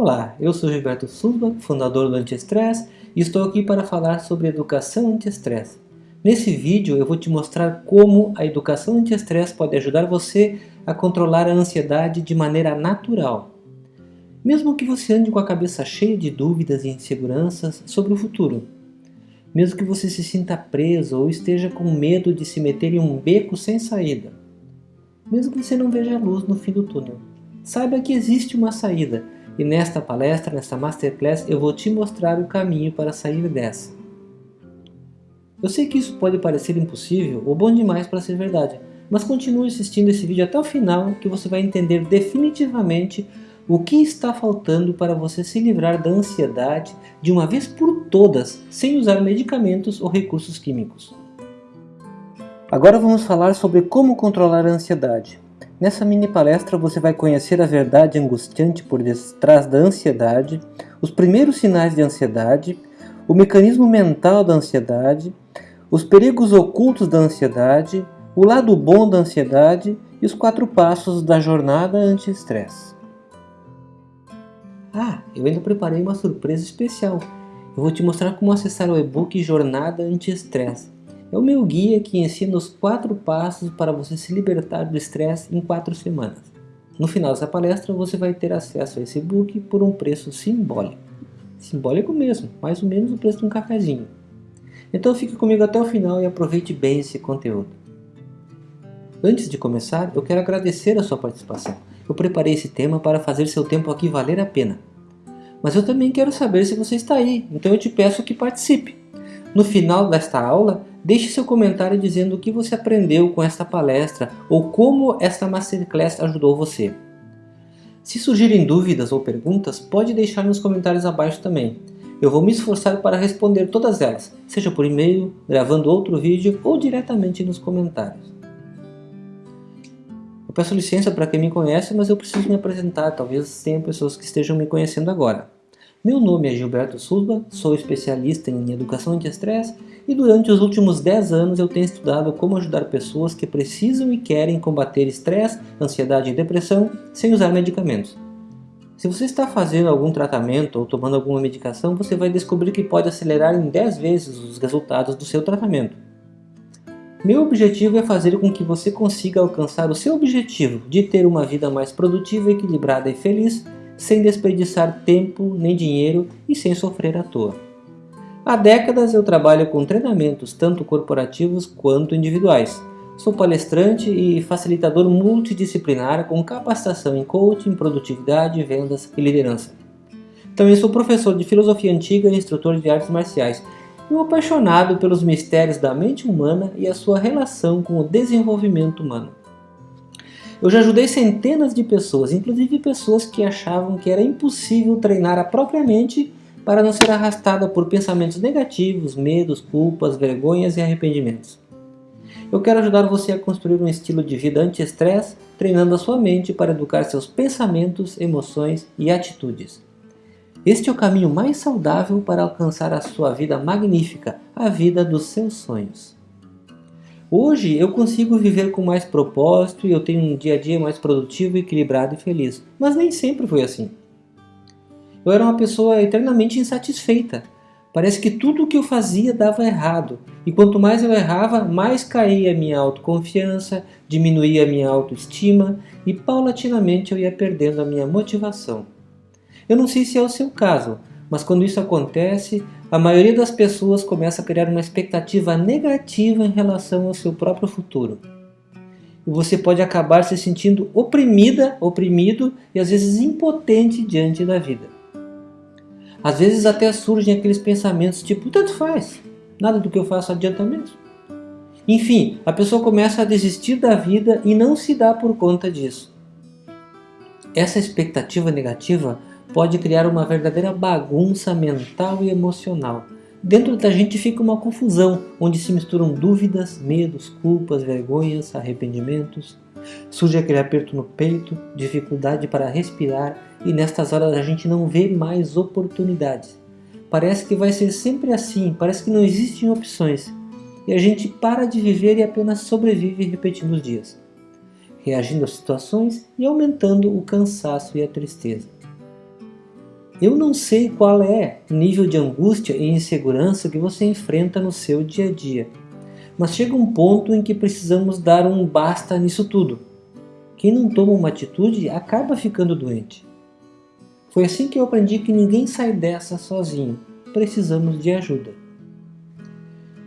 Olá, eu sou Gilberto Suba, fundador do Anti-Estresse e estou aqui para falar sobre educação anti-estresse. Nesse vídeo eu vou te mostrar como a educação anti-estresse pode ajudar você a controlar a ansiedade de maneira natural. Mesmo que você ande com a cabeça cheia de dúvidas e inseguranças sobre o futuro. Mesmo que você se sinta preso ou esteja com medo de se meter em um beco sem saída. Mesmo que você não veja a luz no fim do túnel. Saiba que existe uma saída e nesta palestra, nesta Masterclass, eu vou te mostrar o caminho para sair dessa. Eu sei que isso pode parecer impossível ou bom demais para ser verdade, mas continue assistindo esse vídeo até o final que você vai entender definitivamente o que está faltando para você se livrar da ansiedade de uma vez por todas, sem usar medicamentos ou recursos químicos. Agora vamos falar sobre como controlar a ansiedade. Nessa mini palestra você vai conhecer a verdade angustiante por detrás da ansiedade, os primeiros sinais de ansiedade, o mecanismo mental da ansiedade, os perigos ocultos da ansiedade, o lado bom da ansiedade e os quatro passos da jornada anti-estresse. Ah, eu ainda preparei uma surpresa especial. Eu vou te mostrar como acessar o e-book Jornada Anti-Estresse é o meu guia que ensina os quatro passos para você se libertar do estresse em quatro semanas. No final dessa palestra você vai ter acesso a esse book por um preço simbólico. Simbólico mesmo, mais ou menos o preço de um cafezinho. Então fique comigo até o final e aproveite bem esse conteúdo. Antes de começar, eu quero agradecer a sua participação. Eu preparei esse tema para fazer seu tempo aqui valer a pena. Mas eu também quero saber se você está aí, então eu te peço que participe. No final desta aula, Deixe seu comentário dizendo o que você aprendeu com esta palestra ou como esta Masterclass ajudou você. Se surgirem dúvidas ou perguntas, pode deixar nos comentários abaixo também. Eu vou me esforçar para responder todas elas, seja por e-mail, gravando outro vídeo ou diretamente nos comentários. Eu peço licença para quem me conhece, mas eu preciso me apresentar, talvez tenha pessoas que estejam me conhecendo agora. Meu nome é Gilberto Sulba, sou especialista em educação anti-estresse e durante os últimos 10 anos eu tenho estudado como ajudar pessoas que precisam e querem combater estresse, ansiedade e depressão sem usar medicamentos. Se você está fazendo algum tratamento ou tomando alguma medicação, você vai descobrir que pode acelerar em 10 vezes os resultados do seu tratamento. Meu objetivo é fazer com que você consiga alcançar o seu objetivo de ter uma vida mais produtiva, equilibrada e feliz, sem desperdiçar tempo nem dinheiro e sem sofrer à toa. Há décadas eu trabalho com treinamentos tanto corporativos quanto individuais. Sou palestrante e facilitador multidisciplinar com capacitação em coaching, produtividade, vendas e liderança. Também sou professor de filosofia antiga e instrutor de artes marciais e um apaixonado pelos mistérios da mente humana e a sua relação com o desenvolvimento humano. Eu já ajudei centenas de pessoas, inclusive pessoas que achavam que era impossível treinar a própria mente para não ser arrastada por pensamentos negativos, medos, culpas, vergonhas e arrependimentos. Eu quero ajudar você a construir um estilo de vida anti-estresse, treinando a sua mente para educar seus pensamentos, emoções e atitudes. Este é o caminho mais saudável para alcançar a sua vida magnífica, a vida dos seus sonhos. Hoje eu consigo viver com mais propósito e eu tenho um dia a dia mais produtivo, equilibrado e feliz, mas nem sempre foi assim. Eu era uma pessoa eternamente insatisfeita. Parece que tudo o que eu fazia dava errado. E quanto mais eu errava, mais caía a minha autoconfiança, diminuía a minha autoestima e paulatinamente eu ia perdendo a minha motivação. Eu não sei se é o seu caso, mas quando isso acontece, a maioria das pessoas começa a criar uma expectativa negativa em relação ao seu próprio futuro. E você pode acabar se sentindo oprimida, oprimido e às vezes impotente diante da vida. Às vezes até surgem aqueles pensamentos tipo, tanto faz, nada do que eu faço adianta mesmo. Enfim, a pessoa começa a desistir da vida e não se dá por conta disso. Essa expectativa negativa pode criar uma verdadeira bagunça mental e emocional. Dentro da gente fica uma confusão, onde se misturam dúvidas, medos, culpas, vergonhas, arrependimentos. Surge aquele aperto no peito, dificuldade para respirar e nestas horas a gente não vê mais oportunidades. Parece que vai ser sempre assim, parece que não existem opções. E a gente para de viver e apenas sobrevive repetindo os dias, reagindo às situações e aumentando o cansaço e a tristeza. Eu não sei qual é o nível de angústia e insegurança que você enfrenta no seu dia a dia, mas chega um ponto em que precisamos dar um basta nisso tudo. Quem não toma uma atitude acaba ficando doente. Foi assim que eu aprendi que ninguém sai dessa sozinho. Precisamos de ajuda.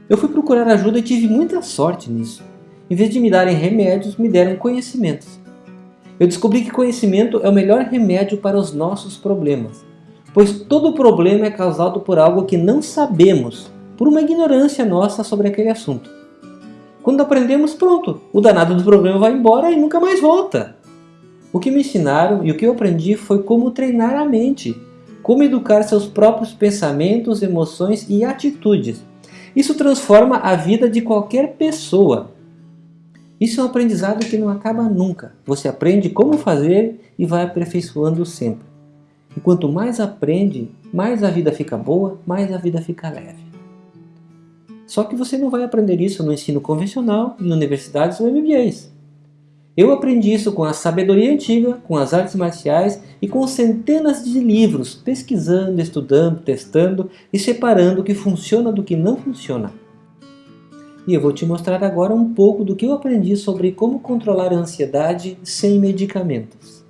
Eu fui procurar ajuda e tive muita sorte nisso. Em vez de me darem remédios, me deram conhecimentos. Eu descobri que conhecimento é o melhor remédio para os nossos problemas pois todo problema é causado por algo que não sabemos, por uma ignorância nossa sobre aquele assunto. Quando aprendemos, pronto, o danado do problema vai embora e nunca mais volta. O que me ensinaram e o que eu aprendi foi como treinar a mente, como educar seus próprios pensamentos, emoções e atitudes. Isso transforma a vida de qualquer pessoa. Isso é um aprendizado que não acaba nunca. Você aprende como fazer e vai aperfeiçoando sempre. E quanto mais aprende, mais a vida fica boa, mais a vida fica leve. Só que você não vai aprender isso no ensino convencional, em universidades ou MBAs. Eu aprendi isso com a sabedoria antiga, com as artes marciais e com centenas de livros, pesquisando, estudando, testando e separando o que funciona do que não funciona. E eu vou te mostrar agora um pouco do que eu aprendi sobre como controlar a ansiedade sem medicamentos.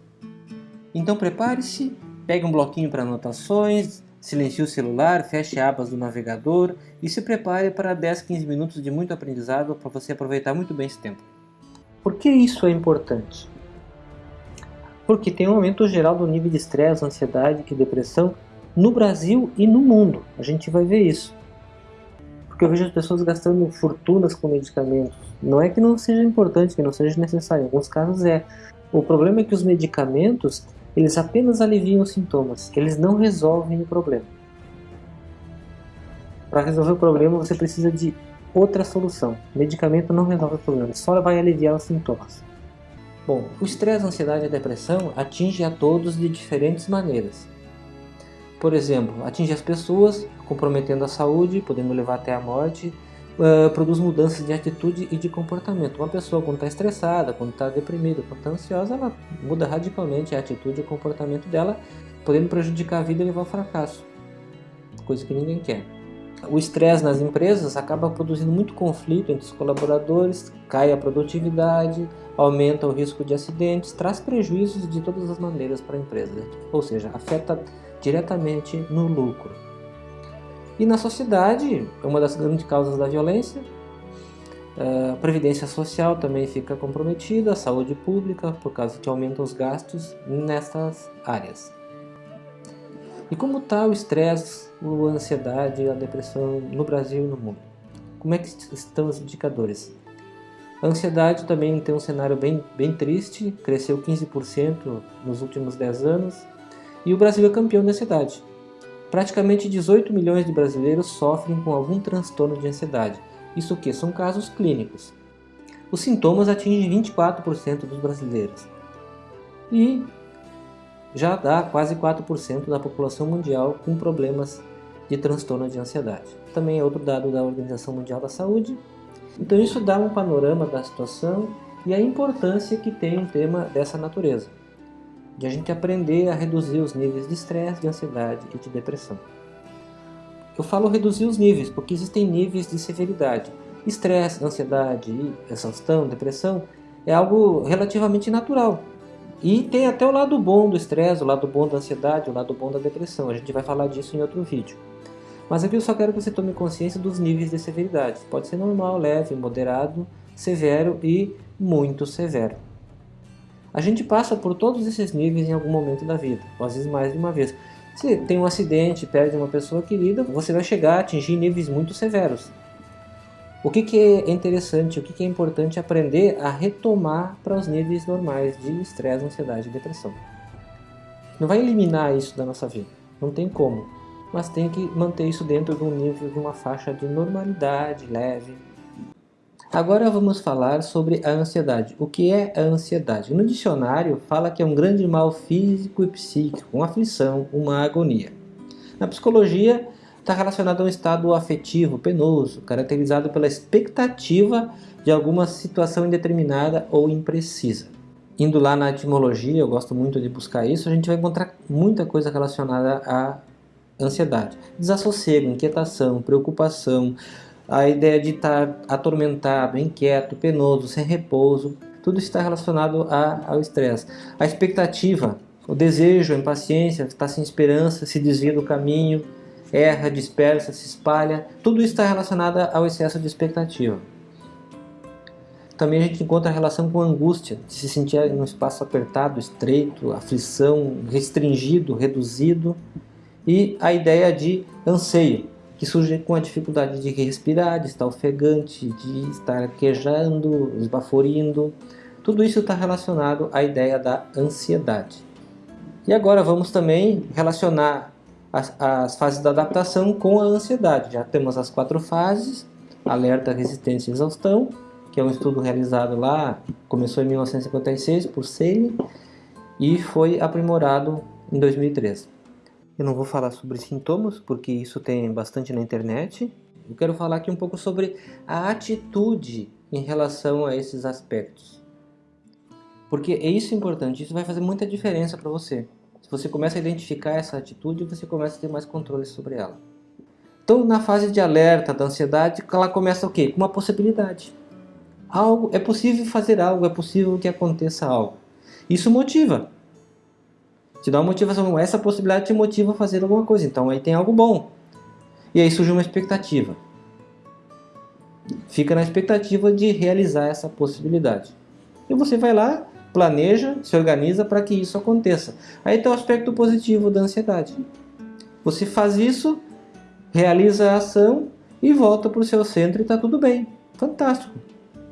Então prepare-se Pegue um bloquinho para anotações, silencie o celular, feche abas do navegador e se prepare para 10, 15 minutos de muito aprendizado para você aproveitar muito bem esse tempo. Por que isso é importante? Porque tem um aumento geral do nível de estresse, ansiedade e depressão no Brasil e no mundo. A gente vai ver isso. Porque eu vejo as pessoas gastando fortunas com medicamentos. Não é que não seja importante, que não seja necessário. Em alguns casos é. O problema é que os medicamentos eles apenas aliviam os sintomas, eles não resolvem o problema. Para resolver o problema você precisa de outra solução. Medicamento não resolve o problema, só vai aliviar os sintomas. Bom, o estresse, a ansiedade e a depressão atinge a todos de diferentes maneiras. Por exemplo, atinge as pessoas, comprometendo a saúde, podendo levar até a morte, uh, produz mudanças de atitude e de comportamento. Uma pessoa quando está estressada, quando está deprimida, quando está ansiosa, ela muda radicalmente a atitude e o comportamento dela, podendo prejudicar a vida e levar ao fracasso, coisa que ninguém quer. O estresse nas empresas acaba produzindo muito conflito entre os colaboradores, cai a produtividade, aumenta o risco de acidentes, traz prejuízos de todas as maneiras para a empresa, ou seja, afeta diretamente no lucro. E na sociedade, é uma das grandes causas da violência, a previdência social também fica comprometida, a saúde pública, por causa que aumentam os gastos nessas áreas. E como está o estresse, a ansiedade, a depressão no Brasil e no mundo? Como é que estão os indicadores? A ansiedade também tem um cenário bem, bem triste, cresceu 15% nos últimos 10 anos, e o Brasil é campeão da ansiedade. Praticamente 18 milhões de brasileiros sofrem com algum transtorno de ansiedade. Isso que são casos clínicos. Os sintomas atingem 24% dos brasileiros. E já dá quase 4% da população mundial com problemas de transtorno de ansiedade. Também é outro dado da Organização Mundial da Saúde. Então isso dá um panorama da situação e a importância que tem um tema dessa natureza de a gente aprender a reduzir os níveis de estresse, de ansiedade e de depressão. Eu falo reduzir os níveis, porque existem níveis de severidade. Estresse, ansiedade, exaustão, depressão é algo relativamente natural. E tem até o lado bom do estresse, o lado bom da ansiedade, o lado bom da depressão. A gente vai falar disso em outro vídeo. Mas aqui eu só quero que você tome consciência dos níveis de severidade. Pode ser normal, leve, moderado, severo e muito severo. A gente passa por todos esses níveis em algum momento da vida, ou às vezes mais de uma vez. Se tem um acidente, perde uma pessoa querida, você vai chegar a atingir níveis muito severos. O que, que é interessante, o que, que é importante aprender a retomar para os níveis normais de estresse, ansiedade e depressão. Não vai eliminar isso da nossa vida, não tem como, mas tem que manter isso dentro de um nível, de uma faixa de normalidade leve, Agora vamos falar sobre a ansiedade. O que é a ansiedade? No dicionário fala que é um grande mal físico e psíquico, uma aflição, uma agonia. Na psicologia está relacionado a um estado afetivo penoso, caracterizado pela expectativa de alguma situação indeterminada ou imprecisa. indo lá na etimologia, eu gosto muito de buscar isso, a gente vai encontrar muita coisa relacionada à ansiedade. Desassossego, inquietação, preocupação, a ideia de estar atormentado, inquieto, penoso, sem repouso, tudo está relacionado a, ao estresse. A expectativa, o desejo, a impaciência, está sem esperança, se desvia do caminho, erra, dispersa, se espalha, tudo está relacionado ao excesso de expectativa. Também a gente encontra a relação com a angústia, de se sentir em um espaço apertado, estreito, aflição, restringido, reduzido. E a ideia de anseio, que surge com a dificuldade de respirar, de estar ofegante, de estar quejando, esbaforindo. Tudo isso está relacionado à ideia da ansiedade. E agora vamos também relacionar as, as fases da adaptação com a ansiedade. Já temos as quatro fases, alerta, resistência e exaustão que é um estudo realizado lá, começou em 1956 por Seile e foi aprimorado em 2013. Eu não vou falar sobre sintomas, porque isso tem bastante na internet. Eu quero falar aqui um pouco sobre a atitude em relação a esses aspectos. Porque é isso importante, isso vai fazer muita diferença para você. Se você começa a identificar essa atitude, você começa a ter mais controle sobre ela. Então, na fase de alerta da ansiedade, ela começa o quê? Com uma possibilidade algo, é possível fazer algo, é possível que aconteça algo. Isso motiva. Te dá uma motivação, essa possibilidade te motiva a fazer alguma coisa, então aí tem algo bom. E aí surge uma expectativa. Fica na expectativa de realizar essa possibilidade. E você vai lá, planeja, se organiza para que isso aconteça. Aí está o aspecto positivo da ansiedade. Você faz isso, realiza a ação e volta para o seu centro e está tudo bem. Fantástico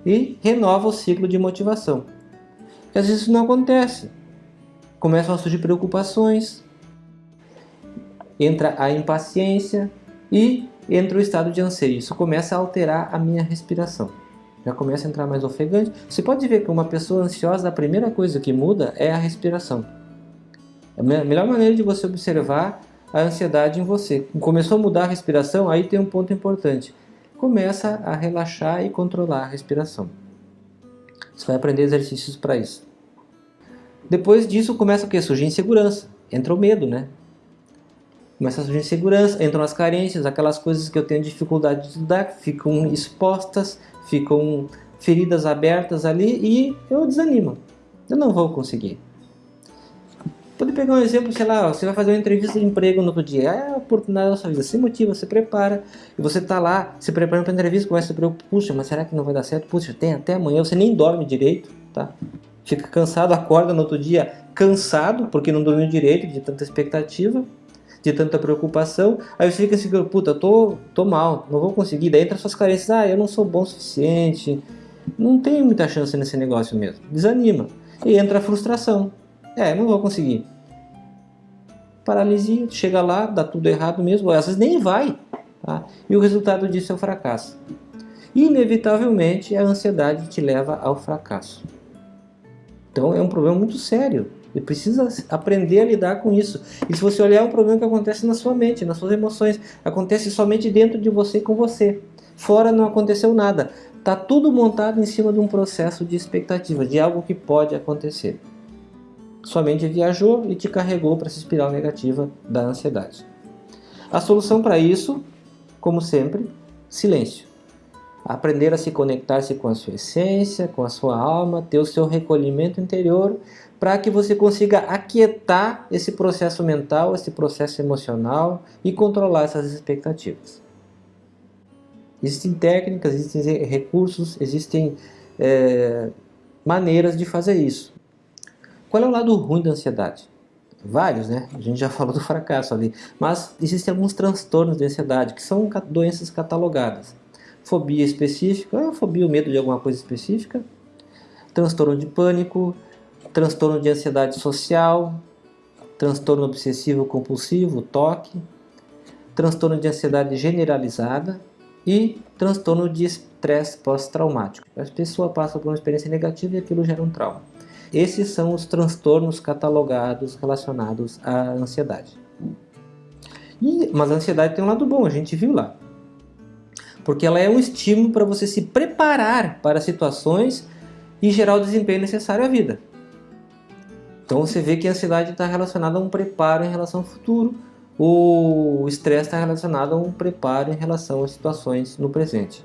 e renova o ciclo de motivação. E às vezes isso não acontece. Começam a surgir preocupações, entra a impaciência e entra o estado de anseio. Isso começa a alterar a minha respiração. Já começa a entrar mais ofegante. Você pode ver que uma pessoa ansiosa, a primeira coisa que muda é a respiração. A melhor maneira de você observar a ansiedade em você. Começou a mudar a respiração, aí tem um ponto importante começa a relaxar e controlar a respiração. Você vai aprender exercícios para isso. Depois disso começa o que? Surgir insegurança. Entra o medo, né? Começa a surgir insegurança, entram as carências, aquelas coisas que eu tenho dificuldade de estudar, ficam expostas, ficam feridas abertas ali e eu desanimo. Eu não vou conseguir. Pode pegar um exemplo, sei lá, você vai fazer uma entrevista de emprego no outro dia, é a oportunidade da sua vida, se motiva, se prepara, e você está lá, se preparando para a entrevista, começa a se preocupar, puxa, mas será que não vai dar certo? Puxa, tem até amanhã, você nem dorme direito, tá? Fica cansado, acorda no outro dia cansado, porque não dormiu direito, de tanta expectativa, de tanta preocupação, aí você fica assim, puta, tô, tô mal, não vou conseguir, daí entra suas carências, ah, eu não sou bom o suficiente, não tenho muita chance nesse negócio mesmo, desanima, e entra a frustração, é, não vou conseguir. Paralisia, chega lá, dá tudo errado mesmo, às vezes nem vai. Tá? E o resultado disso é o fracasso. Inevitavelmente, a ansiedade te leva ao fracasso. Então é um problema muito sério. Você precisa aprender a lidar com isso. E se você olhar, é um problema que acontece na sua mente, nas suas emoções. Acontece somente dentro de você com você. Fora não aconteceu nada. Está tudo montado em cima de um processo de expectativa, de algo que pode acontecer. Sua mente viajou e te carregou para essa espiral negativa da ansiedade. A solução para isso, como sempre, silêncio. Aprender a se conectar-se com a sua essência, com a sua alma, ter o seu recolhimento interior, para que você consiga aquietar esse processo mental, esse processo emocional e controlar essas expectativas. Existem técnicas, existem recursos, existem é, maneiras de fazer isso. Qual é o lado ruim da ansiedade? Vários, né? A gente já falou do fracasso ali. Mas existem alguns transtornos de ansiedade, que são doenças catalogadas. Fobia específica, é fobia, o medo de alguma coisa específica. Transtorno de pânico, transtorno de ansiedade social, transtorno obsessivo compulsivo, TOC, transtorno de ansiedade generalizada e transtorno de estresse pós-traumático. A pessoa passa por uma experiência negativa e aquilo gera um trauma. Esses são os transtornos catalogados relacionados à ansiedade. E, mas a ansiedade tem um lado bom, a gente viu lá. Porque ela é um estímulo para você se preparar para situações e gerar o desempenho necessário à vida. Então você vê que a ansiedade está relacionada a um preparo em relação ao futuro, o estresse está relacionado a um preparo em relação às situações no presente.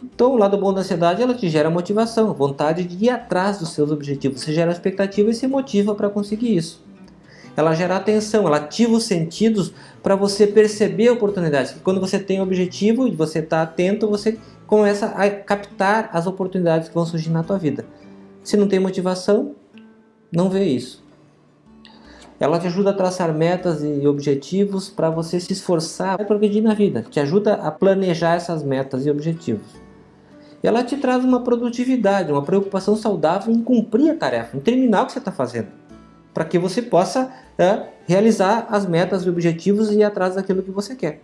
Então o lado bom da ansiedade ela te gera motivação, vontade de ir atrás dos seus objetivos, você gera expectativa e se motiva para conseguir isso. Ela gera atenção, ela ativa os sentidos para você perceber oportunidades. Quando você tem objetivo e você está atento, você começa a captar as oportunidades que vão surgir na tua vida. Se não tem motivação, não vê isso. Ela te ajuda a traçar metas e objetivos para você se esforçar para progredir na vida. Te ajuda a planejar essas metas e objetivos. Ela te traz uma produtividade, uma preocupação saudável em cumprir a tarefa, em terminar o que você está fazendo. Para que você possa é, realizar as metas e objetivos e ir atrás daquilo que você quer.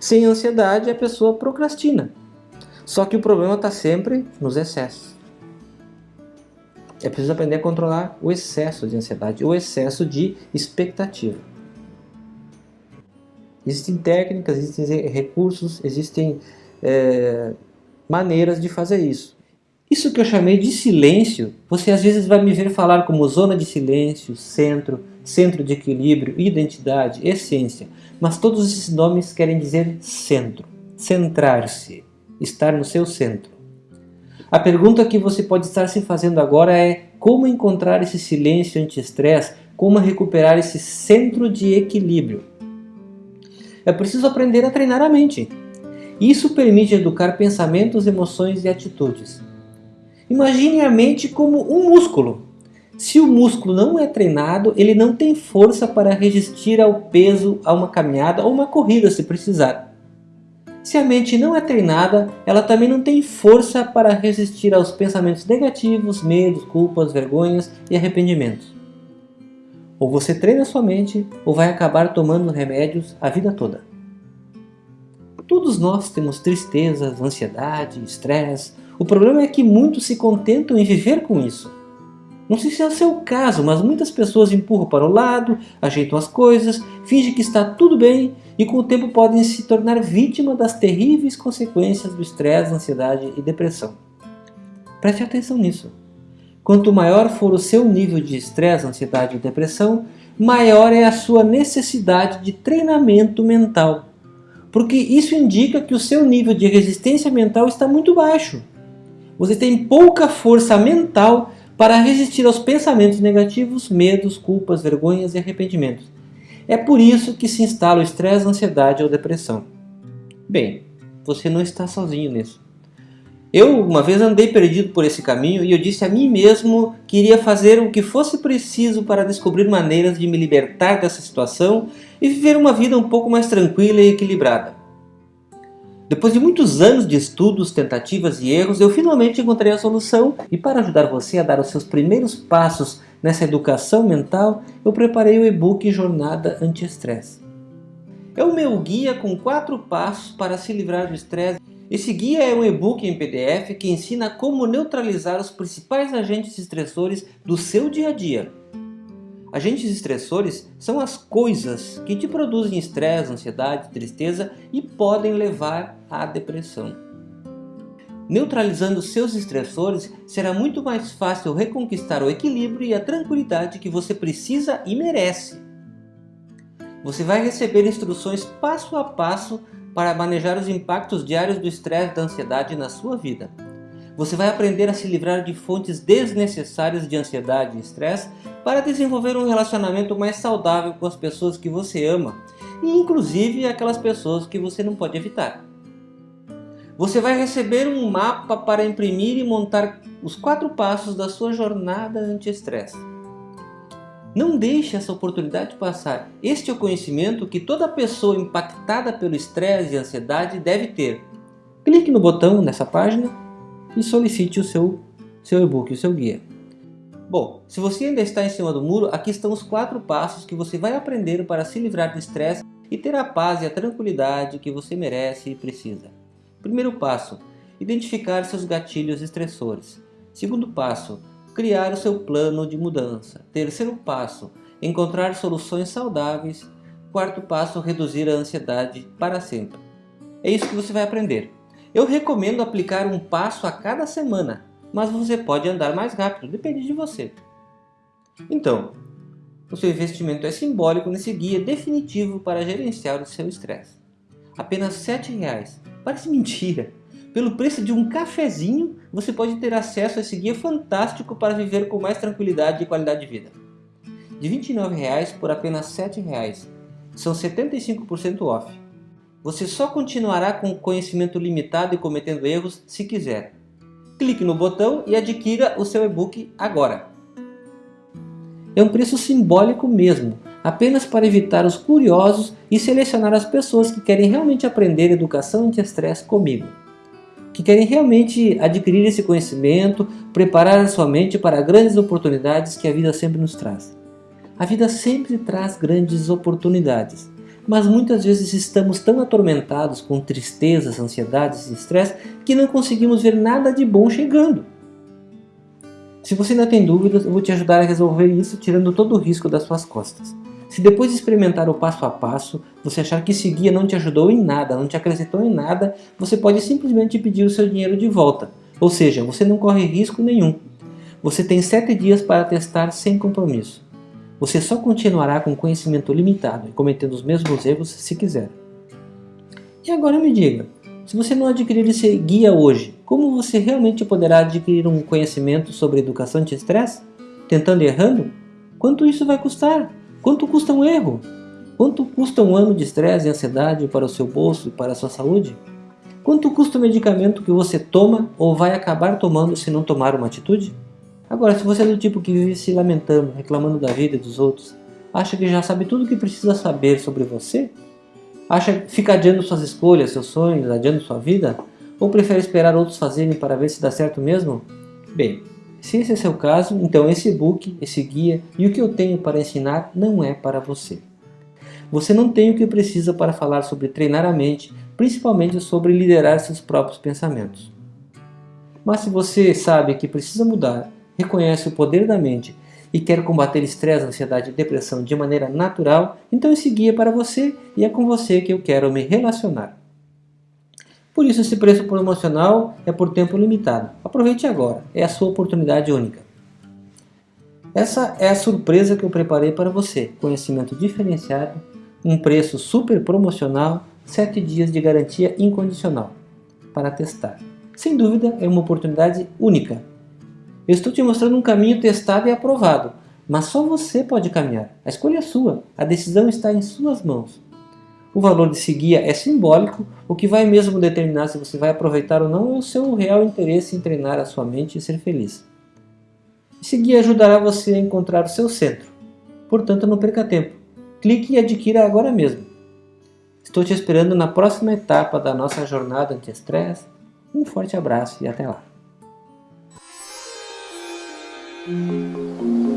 Sem ansiedade, a pessoa procrastina. Só que o problema está sempre nos excessos. É preciso aprender a controlar o excesso de ansiedade, o excesso de expectativa. Existem técnicas, existem recursos, existem é, maneiras de fazer isso. Isso que eu chamei de silêncio, você às vezes vai me ver falar como zona de silêncio, centro, centro de equilíbrio, identidade, essência. Mas todos esses nomes querem dizer centro, centrar-se, estar no seu centro. A pergunta que você pode estar se fazendo agora é como encontrar esse silêncio anti-estresse, como recuperar esse centro de equilíbrio. É preciso aprender a treinar a mente. Isso permite educar pensamentos, emoções e atitudes. Imagine a mente como um músculo. Se o músculo não é treinado, ele não tem força para resistir ao peso, a uma caminhada ou uma corrida se precisar. Se a mente não é treinada, ela também não tem força para resistir aos pensamentos negativos, medos, culpas, vergonhas e arrependimentos. Ou você treina sua mente, ou vai acabar tomando remédios a vida toda. Todos nós temos tristezas, ansiedade, estresse. O problema é que muitos se contentam em viver com isso. Não sei se é o seu caso, mas muitas pessoas empurram para o lado, ajeitam as coisas, fingem que está tudo bem e com o tempo podem se tornar vítima das terríveis consequências do estresse, ansiedade e depressão. Preste atenção nisso. Quanto maior for o seu nível de estresse, ansiedade e depressão, maior é a sua necessidade de treinamento mental. Porque isso indica que o seu nível de resistência mental está muito baixo. Você tem pouca força mental para resistir aos pensamentos negativos, medos, culpas, vergonhas e arrependimentos. É por isso que se instala o estresse, ansiedade ou depressão. Bem, você não está sozinho nisso. Eu uma vez andei perdido por esse caminho e eu disse a mim mesmo que iria fazer o que fosse preciso para descobrir maneiras de me libertar dessa situação e viver uma vida um pouco mais tranquila e equilibrada. Depois de muitos anos de estudos, tentativas e erros, eu finalmente encontrei a solução e para ajudar você a dar os seus primeiros passos nessa educação mental, eu preparei o e-book Jornada Anti-Estresse. É o meu guia com quatro passos para se livrar do estresse. Esse guia é um e-book em PDF que ensina como neutralizar os principais agentes estressores do seu dia a dia Agentes estressores são as coisas que te produzem estresse, ansiedade, tristeza e podem levar à depressão. Neutralizando seus estressores, será muito mais fácil reconquistar o equilíbrio e a tranquilidade que você precisa e merece. Você vai receber instruções passo a passo para manejar os impactos diários do estresse e da ansiedade na sua vida. Você vai aprender a se livrar de fontes desnecessárias de ansiedade e estresse para desenvolver um relacionamento mais saudável com as pessoas que você ama e inclusive aquelas pessoas que você não pode evitar. Você vai receber um mapa para imprimir e montar os quatro passos da sua jornada anti-estresse. Não deixe essa oportunidade passar. Este é o conhecimento que toda pessoa impactada pelo estresse e ansiedade deve ter. Clique no botão nessa página e solicite o seu, seu e-book, o seu guia. Bom, se você ainda está em cima do muro, aqui estão os quatro passos que você vai aprender para se livrar do estresse e ter a paz e a tranquilidade que você merece e precisa. Primeiro passo, identificar seus gatilhos estressores. Segundo passo, criar o seu plano de mudança. Terceiro passo, encontrar soluções saudáveis. Quarto passo, reduzir a ansiedade para sempre. É isso que você vai aprender. Eu recomendo aplicar um passo a cada semana. mas você pode andar mais rápido, depende de você. Então, o seu investimento é simbólico nesse guia definitivo para gerenciar o seu estresse. Apenas R$ 7,00. Parece mentira. Pelo preço de um cafezinho, você pode ter acesso a esse guia fantástico para viver com mais tranquilidade e qualidade de vida. De R$ 29,00 por apenas R$ 7,00. São 75% off. Você só continuará com conhecimento limitado e cometendo erros se quiser. Clique no botão e adquira o seu e-book agora. É um preço simbólico mesmo, apenas para evitar os curiosos e selecionar as pessoas que querem realmente aprender educação anti-estresse comigo. Que querem realmente adquirir esse conhecimento, preparar a sua mente para grandes oportunidades que a vida sempre nos traz. A vida sempre traz grandes oportunidades, mas muitas vezes estamos tão atormentados com tristezas, ansiedades e estresse que não conseguimos ver nada de bom chegando. Se você ainda tem dúvidas, eu vou te ajudar a resolver isso tirando todo o risco das suas costas. Se depois de experimentar o passo a passo, você achar que esse guia não te ajudou em nada, não te acrescentou em nada, você pode simplesmente pedir o seu dinheiro de volta. Ou seja, você não corre risco nenhum. Você tem 7 dias para testar sem compromisso. Você só continuará com conhecimento limitado e cometendo os mesmos erros se quiser. E agora me diga, se você não adquirir esse guia hoje, como você realmente poderá adquirir um conhecimento sobre educação anti-estresse? Tentando e errando? Quanto isso vai custar? Quanto custa um erro? Quanto custa um ano de estresse e ansiedade para o seu bolso e para a sua saúde? Quanto custa o medicamento que você toma ou vai acabar tomando se não tomar uma atitude? Agora, se você é do tipo que vive se lamentando, reclamando da vida dos outros, acha que já sabe tudo o que precisa saber sobre você? Acha que fica adiando suas escolhas, seus sonhos, adiando sua vida? Ou prefere esperar outros fazerem para ver se dá certo mesmo? Bem, se esse é seu caso, então esse e-book, esse guia e o que eu tenho para ensinar não é para você. Você não tem o que precisa para falar sobre treinar a mente, principalmente sobre liderar seus próprios pensamentos. Mas se você sabe que precisa mudar, reconhece o poder da mente e quer combater estresse, ansiedade e depressão de maneira natural, então esse guia é para você e é com você que eu quero me relacionar. Por isso esse preço promocional é por tempo limitado. Aproveite agora, é a sua oportunidade única. Essa é a surpresa que eu preparei para você. Conhecimento diferenciado, um preço super promocional, 7 dias de garantia incondicional para testar. Sem dúvida é uma oportunidade única eu estou te mostrando um caminho testado e aprovado, mas só você pode caminhar. A escolha é sua, a decisão está em suas mãos. O valor desse guia é simbólico, o que vai mesmo determinar se você vai aproveitar ou não é o seu real interesse em treinar a sua mente e ser feliz. Esse guia ajudará você a encontrar o seu centro. Portanto, não perca tempo. Clique e adquira agora mesmo. Estou te esperando na próxima etapa da nossa jornada anti-estresse. Um forte abraço e até lá. Thank you.